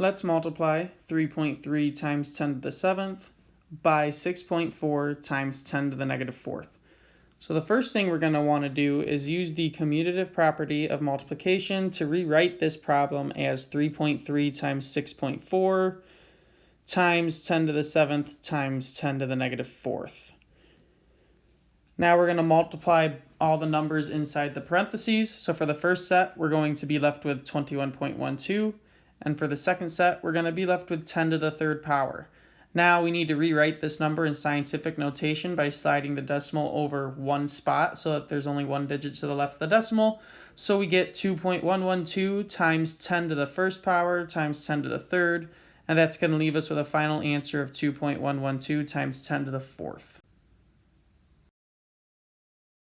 Let's multiply 3.3 times 10 to the 7th by 6.4 times 10 to the negative 4th. So the first thing we're going to want to do is use the commutative property of multiplication to rewrite this problem as 3.3 times 6.4 times 10 to the 7th times 10 to the negative 4th. Now we're going to multiply all the numbers inside the parentheses. So for the first set, we're going to be left with 21.12. And for the second set, we're going to be left with 10 to the third power. Now we need to rewrite this number in scientific notation by sliding the decimal over one spot so that there's only one digit to the left of the decimal. So we get 2.112 times 10 to the first power times 10 to the third, and that's going to leave us with a final answer of 2.112 times 10 to the fourth.